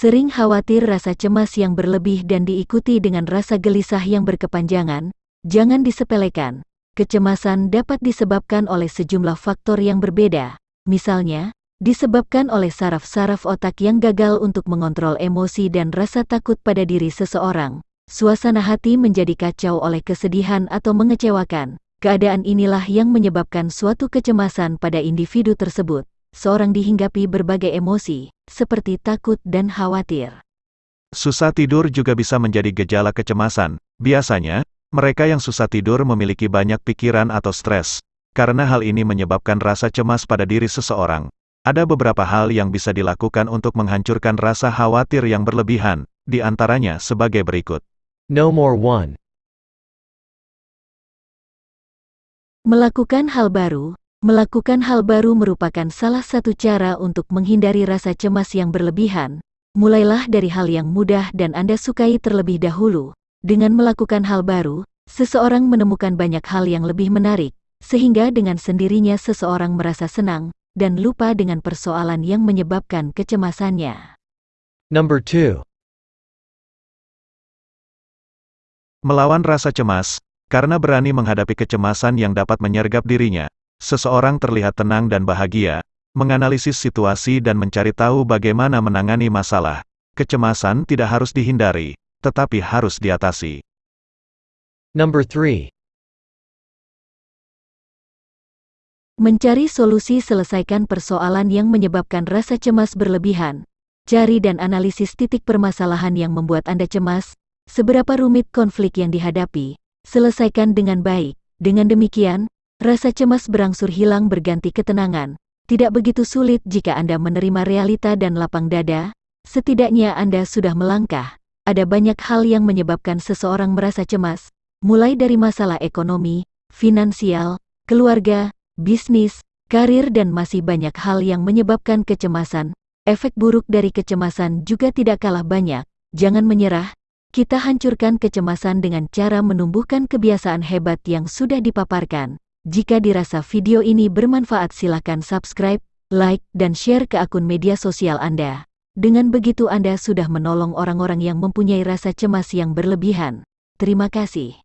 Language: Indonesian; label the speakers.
Speaker 1: Sering khawatir rasa cemas yang berlebih dan diikuti dengan rasa gelisah yang berkepanjangan, jangan disepelekan. Kecemasan dapat disebabkan oleh sejumlah faktor yang berbeda, misalnya, disebabkan oleh saraf-saraf otak yang gagal untuk mengontrol emosi dan rasa takut pada diri seseorang. Suasana hati menjadi kacau oleh kesedihan atau mengecewakan. Keadaan inilah yang menyebabkan suatu kecemasan pada individu tersebut seorang dihinggapi berbagai emosi, seperti takut dan khawatir.
Speaker 2: Susah tidur juga bisa menjadi gejala kecemasan. Biasanya, mereka yang susah tidur memiliki banyak pikiran atau stres. Karena hal ini menyebabkan rasa cemas pada diri seseorang. Ada beberapa hal yang bisa dilakukan untuk menghancurkan rasa khawatir yang berlebihan, di antaranya sebagai berikut.
Speaker 3: No more one.
Speaker 1: Melakukan hal baru, Melakukan hal baru merupakan salah satu cara untuk menghindari rasa cemas yang berlebihan. Mulailah dari hal yang mudah dan Anda sukai terlebih dahulu. Dengan melakukan hal baru, seseorang menemukan banyak hal yang lebih menarik, sehingga dengan sendirinya seseorang merasa senang dan lupa dengan persoalan yang menyebabkan kecemasannya.
Speaker 3: Number 2.
Speaker 2: Melawan rasa cemas, karena berani menghadapi kecemasan yang dapat menyergap dirinya, Seseorang terlihat tenang dan bahagia, menganalisis situasi dan mencari tahu bagaimana menangani masalah. Kecemasan tidak harus dihindari, tetapi harus diatasi.
Speaker 3: Number 3.
Speaker 1: Mencari solusi selesaikan persoalan yang menyebabkan rasa cemas berlebihan. Cari dan analisis titik permasalahan yang membuat Anda cemas, seberapa rumit konflik yang dihadapi, selesaikan dengan baik. Dengan demikian, Rasa cemas berangsur hilang berganti ketenangan. Tidak begitu sulit jika Anda menerima realita dan lapang dada, setidaknya Anda sudah melangkah. Ada banyak hal yang menyebabkan seseorang merasa cemas, mulai dari masalah ekonomi, finansial, keluarga, bisnis, karir dan masih banyak hal yang menyebabkan kecemasan. Efek buruk dari kecemasan juga tidak kalah banyak. Jangan menyerah, kita hancurkan kecemasan dengan cara menumbuhkan kebiasaan hebat yang sudah dipaparkan. Jika dirasa video ini bermanfaat silakan subscribe, like, dan share ke akun media sosial Anda. Dengan begitu Anda sudah menolong orang-orang yang mempunyai rasa cemas yang berlebihan. Terima kasih.